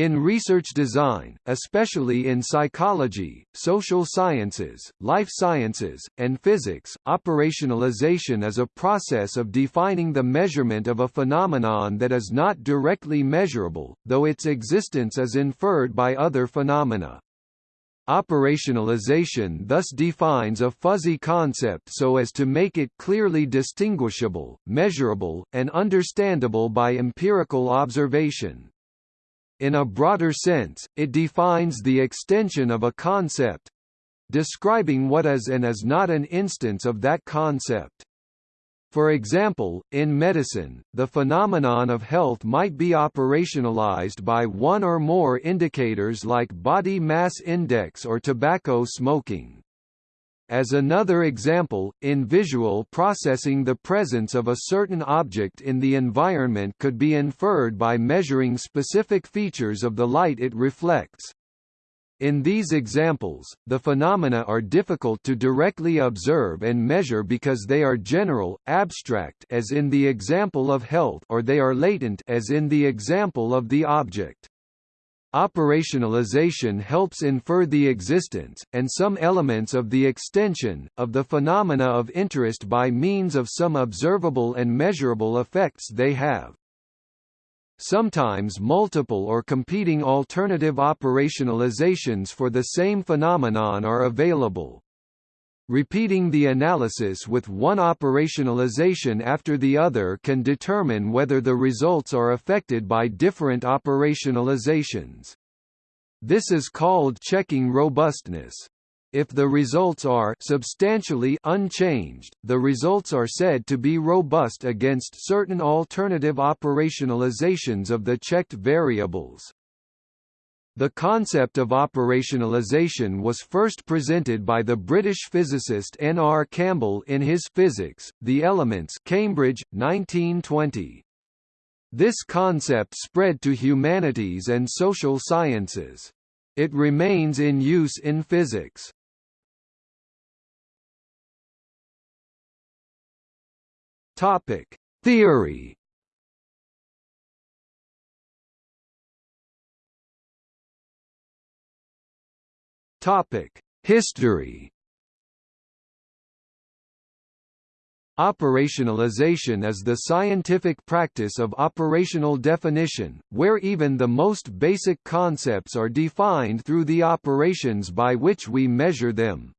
In research design, especially in psychology, social sciences, life sciences, and physics, operationalization is a process of defining the measurement of a phenomenon that is not directly measurable, though its existence is inferred by other phenomena. Operationalization thus defines a fuzzy concept so as to make it clearly distinguishable, measurable, and understandable by empirical observation. In a broader sense, it defines the extension of a concept describing what is and is not an instance of that concept. For example, in medicine, the phenomenon of health might be operationalized by one or more indicators like body mass index or tobacco smoking. As another example, in visual processing the presence of a certain object in the environment could be inferred by measuring specific features of the light it reflects. In these examples, the phenomena are difficult to directly observe and measure because they are general, abstract as in the example of health or they are latent as in the example of the object. Operationalization helps infer the existence, and some elements of the extension, of the phenomena of interest by means of some observable and measurable effects they have. Sometimes multiple or competing alternative operationalizations for the same phenomenon are available. Repeating the analysis with one operationalization after the other can determine whether the results are affected by different operationalizations. This is called checking robustness. If the results are substantially unchanged, the results are said to be robust against certain alternative operationalizations of the checked variables. The concept of operationalization was first presented by the British physicist N. R. Campbell in his Physics, The Elements Cambridge, 1920. This concept spread to humanities and social sciences. It remains in use in physics. Topic: Theory Topic: History. Operationalization is the scientific practice of operational definition, where even the most basic concepts are defined through the operations by which we measure them.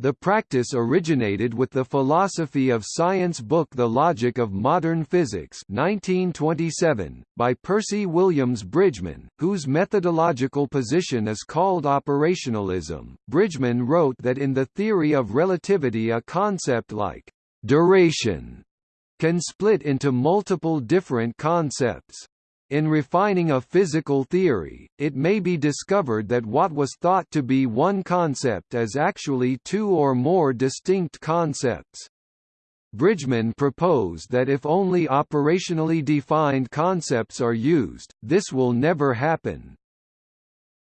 The practice originated with the philosophy of science book The Logic of Modern Physics 1927, by Percy Williams Bridgman, whose methodological position is called operationalism. Bridgman wrote that in the theory of relativity a concept like duration can split into multiple different concepts. In refining a physical theory, it may be discovered that what was thought to be one concept is actually two or more distinct concepts. Bridgman proposed that if only operationally defined concepts are used, this will never happen.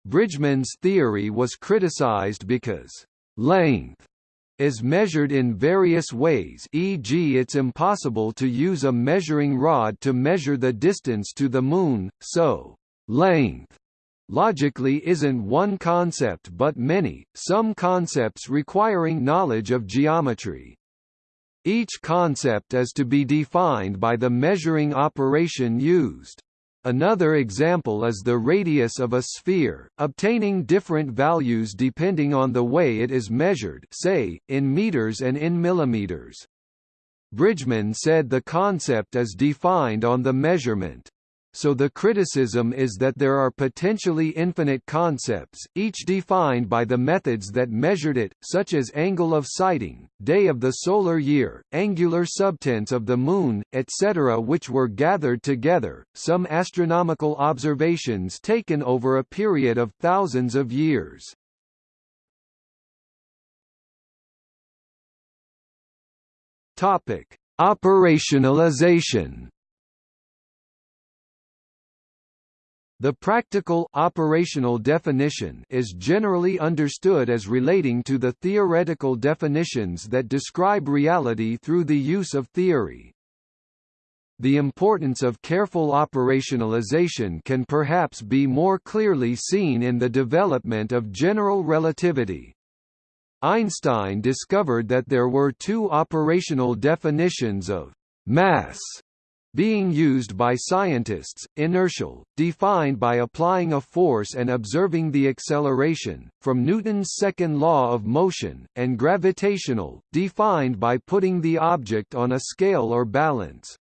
Bridgman's theory was criticized because length is measured in various ways e.g. it's impossible to use a measuring rod to measure the distance to the Moon, so length logically isn't one concept but many, some concepts requiring knowledge of geometry. Each concept is to be defined by the measuring operation used. Another example is the radius of a sphere, obtaining different values depending on the way it is measured say, in meters and in millimeters. Bridgman said the concept is defined on the measurement. So the criticism is that there are potentially infinite concepts, each defined by the methods that measured it, such as angle of sighting, day of the solar year, angular subtense of the Moon, etc. which were gathered together, some astronomical observations taken over a period of thousands of years. Operationalization The practical operational definition is generally understood as relating to the theoretical definitions that describe reality through the use of theory. the importance of careful operationalization can perhaps be more clearly seen in the development of general relativity. Einstein discovered that there were two operational definitions of mass being used by scientists, inertial, defined by applying a force and observing the acceleration, from Newton's second law of motion, and gravitational, defined by putting the object on a scale or balance.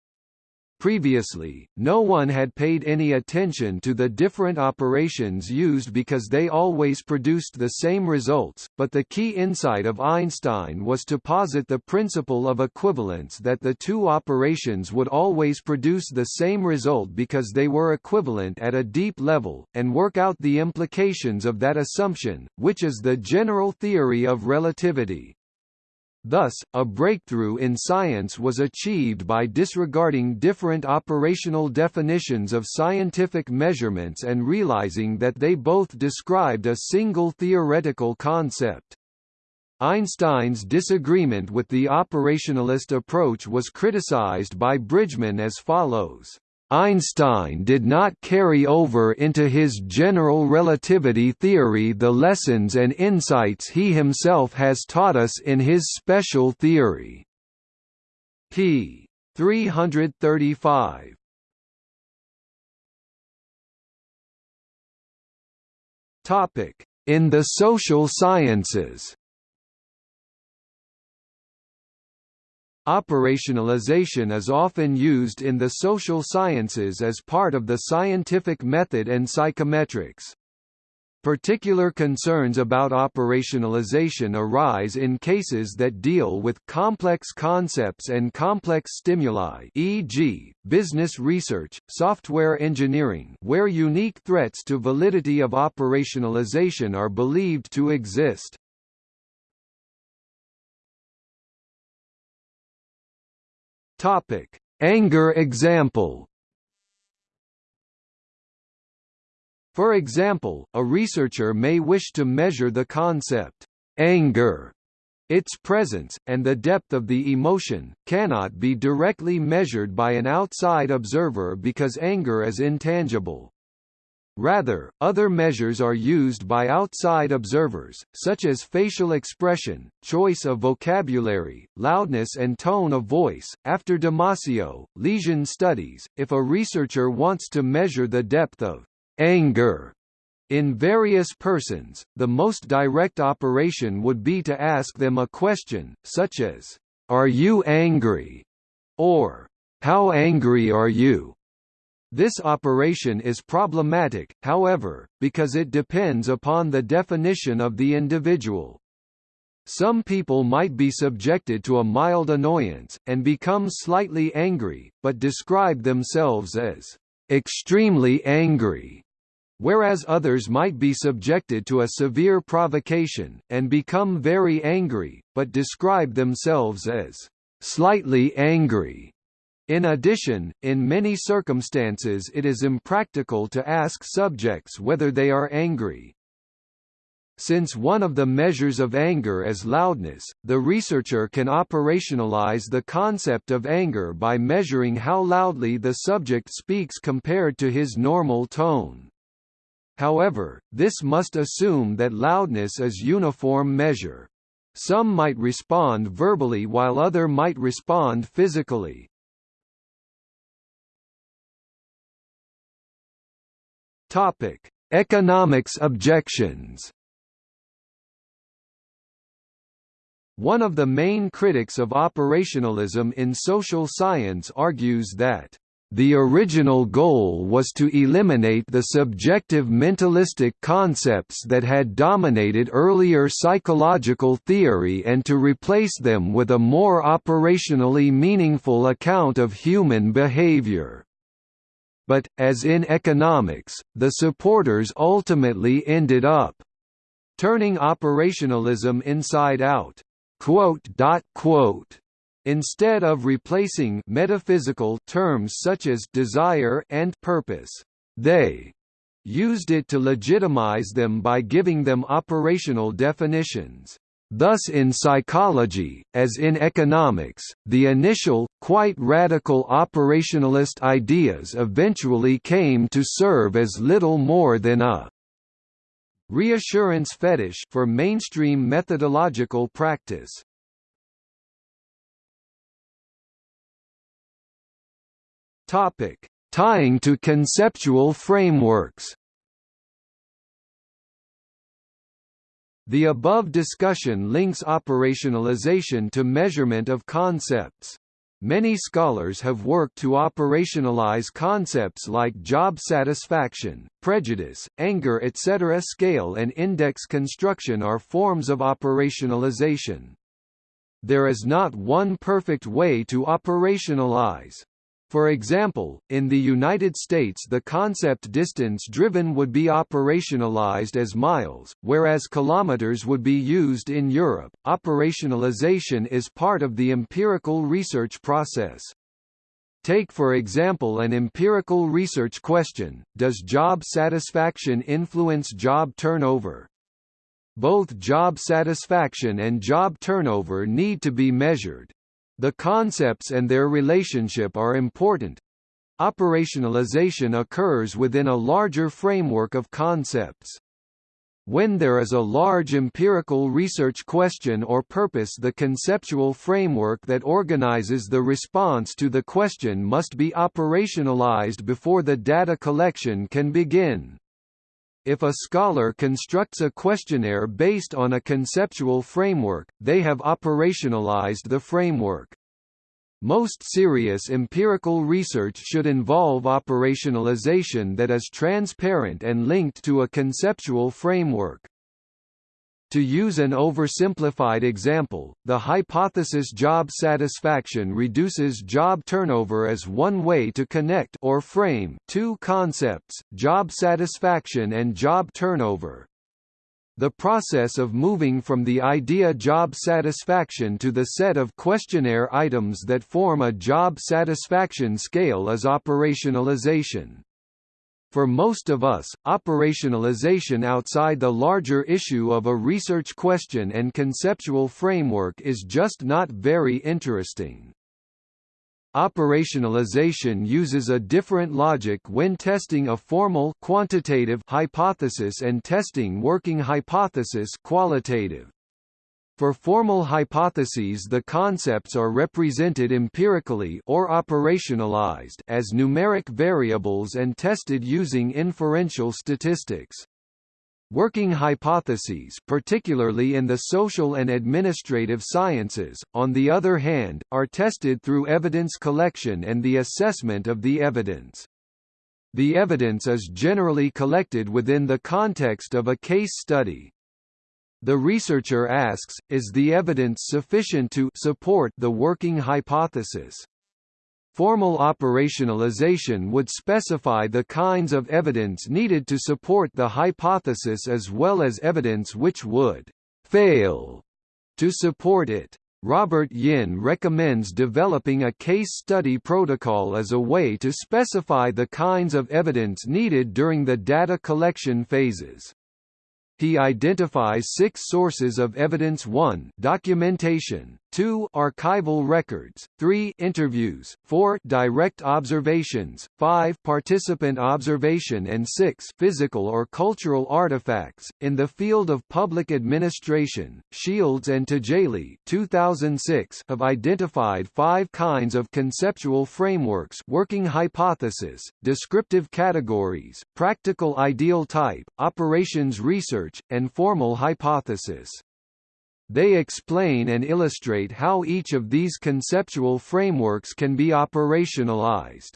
Previously, no one had paid any attention to the different operations used because they always produced the same results, but the key insight of Einstein was to posit the principle of equivalence that the two operations would always produce the same result because they were equivalent at a deep level, and work out the implications of that assumption, which is the general theory of relativity. Thus, a breakthrough in science was achieved by disregarding different operational definitions of scientific measurements and realizing that they both described a single theoretical concept. Einstein's disagreement with the operationalist approach was criticized by Bridgman as follows. Einstein did not carry over into his general relativity theory the lessons and insights he himself has taught us in his special theory. p. 335 In the social sciences Operationalization is often used in the social sciences as part of the scientific method and psychometrics. Particular concerns about operationalization arise in cases that deal with complex concepts and complex stimuli e.g., business research, software engineering where unique threats to validity of operationalization are believed to exist. Topic: Anger example. For example, a researcher may wish to measure the concept anger. Its presence, and the depth of the emotion, cannot be directly measured by an outside observer because anger is intangible. Rather, other measures are used by outside observers, such as facial expression, choice of vocabulary, loudness and tone of voice. After Damasio, lesion studies, if a researcher wants to measure the depth of anger in various persons, the most direct operation would be to ask them a question, such as, Are you angry? or How angry are you? This operation is problematic, however, because it depends upon the definition of the individual. Some people might be subjected to a mild annoyance, and become slightly angry, but describe themselves as extremely angry, whereas others might be subjected to a severe provocation, and become very angry, but describe themselves as slightly angry. In addition, in many circumstances it is impractical to ask subjects whether they are angry. Since one of the measures of anger is loudness, the researcher can operationalize the concept of anger by measuring how loudly the subject speaks compared to his normal tone. However, this must assume that loudness is uniform measure. Some might respond verbally while other might respond physically. Topic: Economics objections. One of the main critics of operationalism in social science argues that the original goal was to eliminate the subjective mentalistic concepts that had dominated earlier psychological theory and to replace them with a more operationally meaningful account of human behavior but, as in economics, the supporters ultimately ended up turning operationalism inside out. Instead of replacing metaphysical terms such as desire and purpose, they used it to legitimize them by giving them operational definitions. Thus in psychology, as in economics, the initial quite radical operationalist ideas eventually came to serve as little more than a reassurance fetish for mainstream methodological practice. Topic: Tying to conceptual frameworks. The above discussion links operationalization to measurement of concepts. Many scholars have worked to operationalize concepts like job satisfaction, prejudice, anger etc. Scale and index construction are forms of operationalization. There is not one perfect way to operationalize. For example, in the United States the concept distance-driven would be operationalized as miles, whereas kilometers would be used in Europe. Operationalization is part of the empirical research process. Take for example an empirical research question, does job satisfaction influence job turnover? Both job satisfaction and job turnover need to be measured. The concepts and their relationship are important. Operationalization occurs within a larger framework of concepts. When there is a large empirical research question or purpose the conceptual framework that organizes the response to the question must be operationalized before the data collection can begin. If a scholar constructs a questionnaire based on a conceptual framework, they have operationalized the framework. Most serious empirical research should involve operationalization that is transparent and linked to a conceptual framework. To use an oversimplified example, the hypothesis job satisfaction reduces job turnover as one way to connect or frame two concepts, job satisfaction and job turnover. The process of moving from the idea job satisfaction to the set of questionnaire items that form a job satisfaction scale is operationalization. For most of us, operationalization outside the larger issue of a research question and conceptual framework is just not very interesting. Operationalization uses a different logic when testing a formal quantitative hypothesis and testing working hypothesis qualitative. For formal hypotheses the concepts are represented empirically or operationalized as numeric variables and tested using inferential statistics. Working hypotheses particularly in the social and administrative sciences, on the other hand, are tested through evidence collection and the assessment of the evidence. The evidence is generally collected within the context of a case study, the researcher asks, is the evidence sufficient to support the working hypothesis? Formal operationalization would specify the kinds of evidence needed to support the hypothesis as well as evidence which would fail to support it. Robert Yin recommends developing a case study protocol as a way to specify the kinds of evidence needed during the data collection phases. He identifies six sources of evidence. 1 documentation, 2 archival records, 3 interviews, 4 direct observations, 5 participant observation and 6 physical or cultural artifacts. In the field of public administration, Shields and Tajalli 2006 have identified five kinds of conceptual frameworks working hypothesis, descriptive categories, practical ideal type, operations research, and formal hypothesis. They explain and illustrate how each of these conceptual frameworks can be operationalized.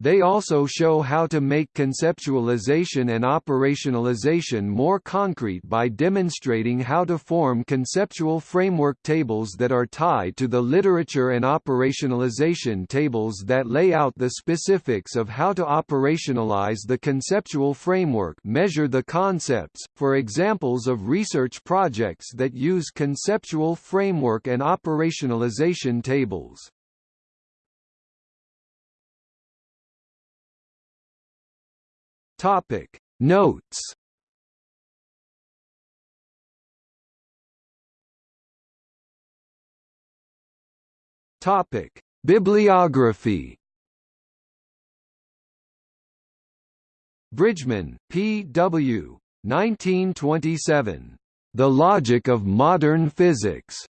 They also show how to make conceptualization and operationalization more concrete by demonstrating how to form conceptual framework tables that are tied to the literature and operationalization tables that lay out the specifics of how to operationalize the conceptual framework measure the concepts, for examples of research projects that use conceptual framework and operationalization tables. Topic Notes Topic Bibliography Bridgman, P. W. 1927. The Logic of Modern Physics.